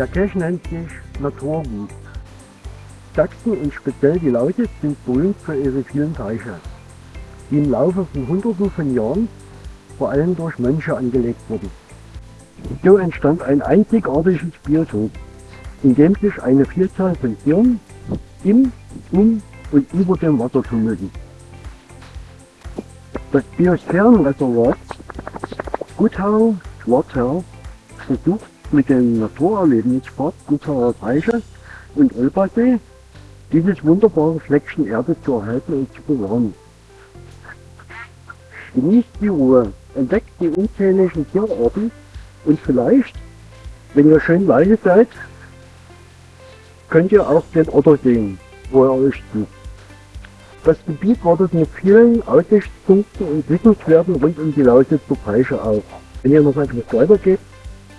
Der Cache nennt sich Naturgut. Sachsen und speziell die Lausitz sind berühmt für ihre vielen Teiche, die im Laufe von Hunderten von Jahren vor allem durch Mönche angelegt wurden. So entstand ein einzigartiges Biotop, in dem sich eine Vielzahl von Tieren im, um und über dem Wasser tummelten. Das Biosphärenreservat Gutau Schwarzherr versucht mit dem Naturerlebnispark Gutauer Teiche und Olpasee dieses wunderbare Fleckchen Erde zu erhalten und zu bewahren. Genießt die Ruhe, entdeckt die unzähligen Tierarten und vielleicht, wenn ihr schön leise seid, könnt ihr auch den Otter sehen, wo er euch sucht. Das Gebiet wartet mit vielen Aussichtspunkten und Wissenswerten rund um die Lausitzer Teiche auf. Wenn ihr noch etwas weiter geht,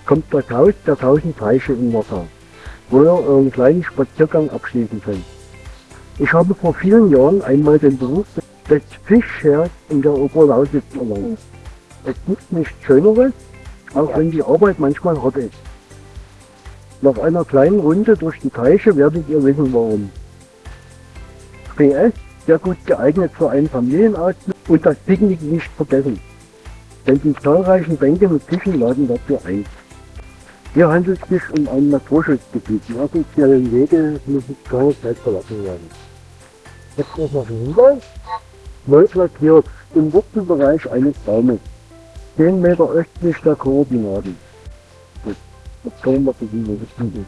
kommt das Haus der tausend Teiche in Wasser, wo ihr euren kleinen Spaziergang abschließen könnt. Ich habe vor vielen Jahren einmal den Beruf des Fischherrs in der Oberlausitz erlangt. Es gibt nichts Schöneres, auch wenn die Arbeit manchmal hart ist. Nach einer kleinen Runde durch die Teiche werdet ihr wissen warum. PS, sehr gut geeignet für einen Familienausflug und das Picknick nicht vergessen. Denn die zahlreichen Bänke mit Tischen laden dafür ein. Hier handelt es sich um ein Naturschutzgebiet. Die offiziellen Wege müssen keine Zeit verlassen werden. Jetzt noch ein Hinweis. Neu platziert im Wurzelbereich eines Baumes. 10 Meter östlich der Koordinaten. Gut, jetzt kommen wir zu diesem Gebiet.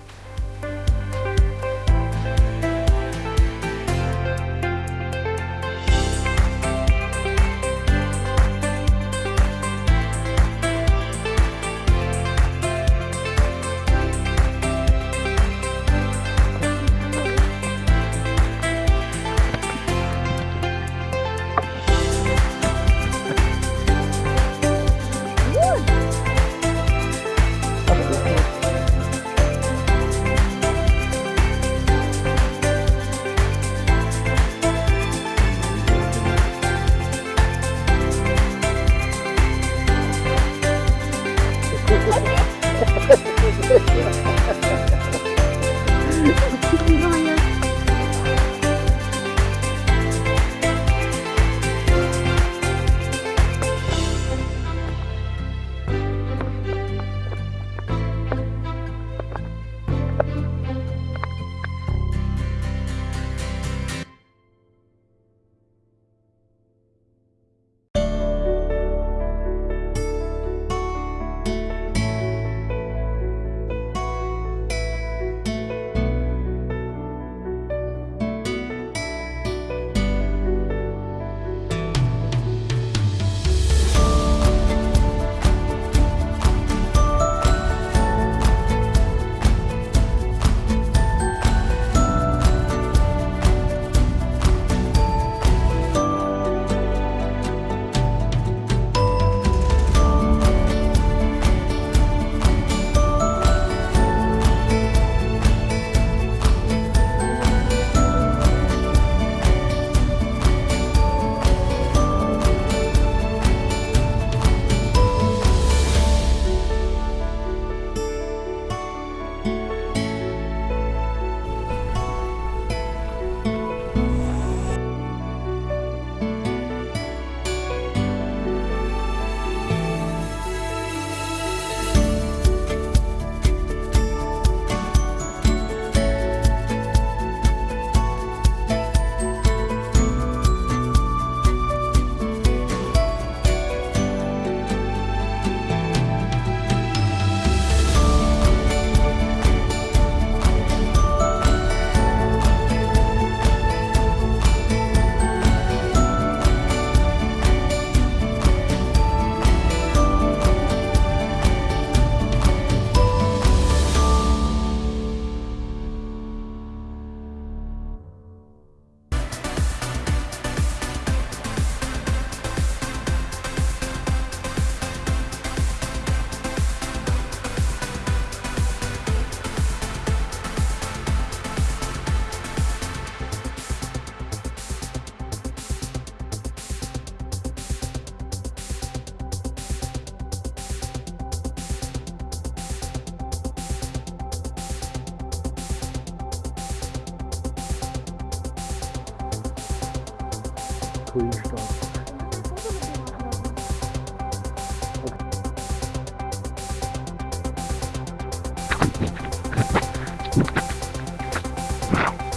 Coolen Start.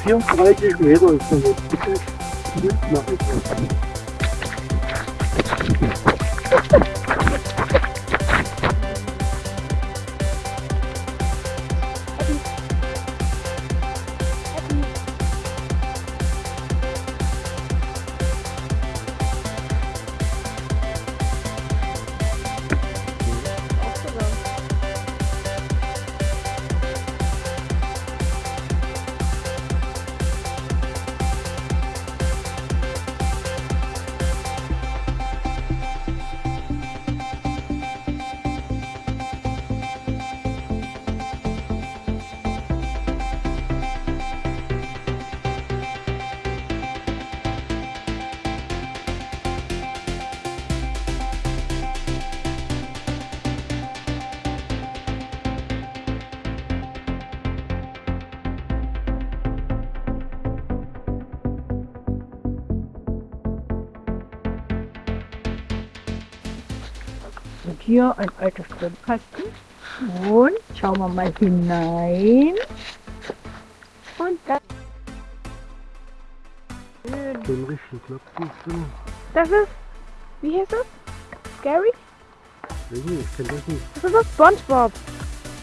Vierunddreißig Meter ist das. Nach Und hier ein alter Stromkasten. Und schauen wir mal hinein. Und das, Den richtigen Knopf siehst du. das ist, wie heißt das? Gary? Weiß nicht, ich kenn das nicht. Das ist das SpongeBob.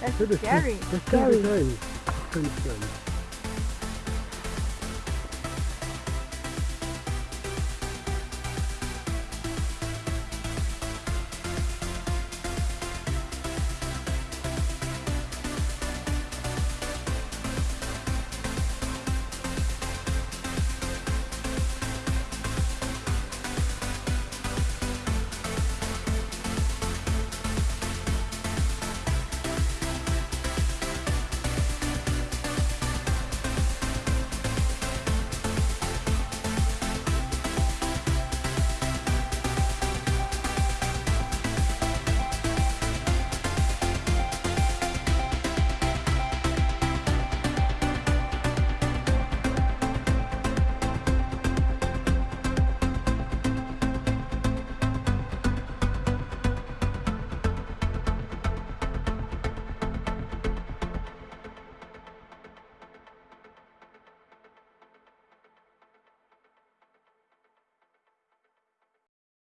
Das Ja, ist das Gary. Das könnte Gary. sein. Das könnte sein.